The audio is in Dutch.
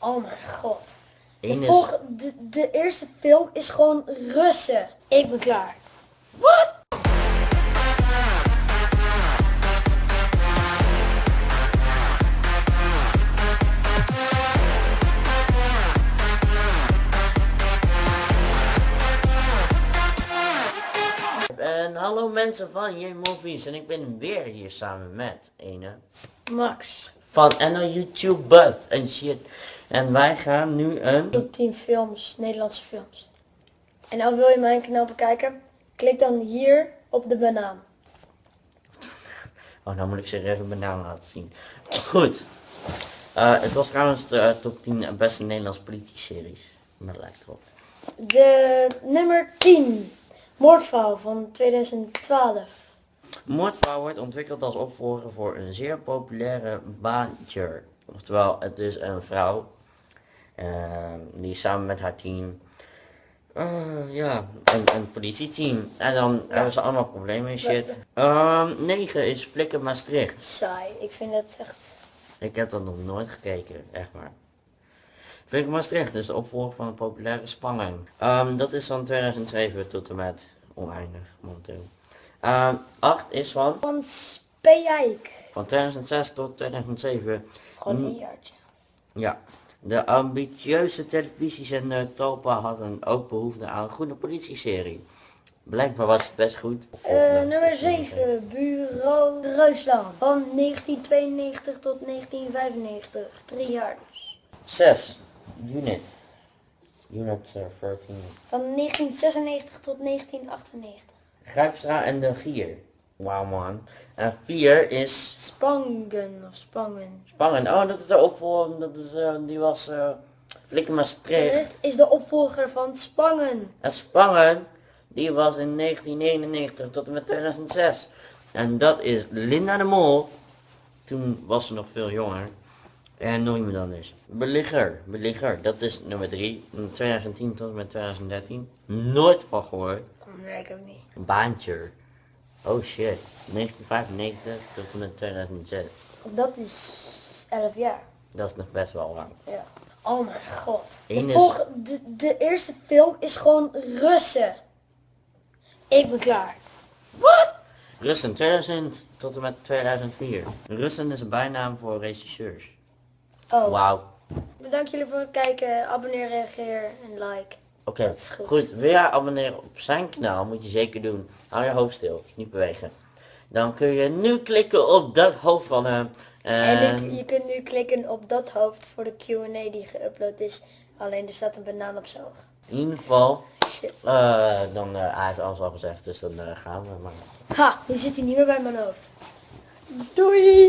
Oh mijn god. De, Eén is... volg- de, de eerste film is gewoon Russen. Ik ben klaar. Wat? En hallo mensen van J-Movies en ik ben weer hier samen met ene Max. van NL YouTube Bud en shit. En wij gaan nu een... Top 10 films, Nederlandse films. En nou wil je mijn kanaal bekijken? Klik dan hier op de banaan. Oh, nou moet ik serieus mijn naam laten zien. Goed. Eh, het was trouwens de eh, top 10 beste Nederlandse politie-series. Maar dat lijkt erop. De nummer 10. Moordvrouw van 2012. Moordvrouw wordt ontwikkeld als opvolger voor een zeer populaire baantje. Oftewel, het is een vrouw die samen met haar team, eh, ja, een, een politieteam. En dan hebben ze allemaal problemen en shit. Ehm 9 is Flikken Maastricht. Saai. Ik vind het echt... Ik heb dat nog nooit gekeken, echt maar. Flikken Maastricht is de opvolger van een populaire spanning. Ehm, dat is van 2007 tot en met oneindig momenteel. Ehm 8 is van Van Speijk. Van 2006 tot 2007. Gewoon een jaartje. Ja. De ambitieuze televisiezender Talpa had een ook behoefte aan een goede politieserie. Blijkbaar was het best goed. Eh, nummer 7. Bureau Reusland. Van 1992 tot 1995. Drie jaar dus. 6. Unit. Unit eh, 13. Van 1996 tot 1998. Grijpstra en de Gier. Wauw man. En 4 is Spangen of Spangen. Spangen. Oh, dat is de opvolger. Dat is, eh, die was eh Flikken Maastricht. Dit is de opvolger van Spangen. En Spangen, die was in 1991 tot en met 2006. En dat is Linda de Mol. Toen was ze nog veel jonger. En nog iemand anders. Beligger, Beligger, dat is nummer 3. In 2010 tot en met 2013. Nooit van gehoord. Nee, ik ook niet. Baantje. Oh shit. 1995 tot en met 2006. Dat is 11 jaar. Dat is nog best wel lang. Ja. Oh mijn god. De, volg- de, de eerste film is gewoon Russen. Ik ben klaar. Wat? Russen 2000 tot en met 2004. Russen is een bijnaam voor regisseurs. Oh, Wauw. bedankt jullie voor het kijken. Abonneer, reageer en like. Oké, goed. goed. Wil jij abonneren op zijn kanaal? Moet je zeker doen. Hou je hoofd stil, niet bewegen. Dan kun je nu klikken op dat hoofd van hem. En, je kunt nu klikken op dat hoofd voor de Q&A die geüpload is. Alleen er staat een banaan op zijn oog. in ieder geval, eh, dan, eh, hij heeft alles al gezegd, dus dan eh, gaan we maar. Ha, nu zit hij niet meer bij mijn hoofd. Doei!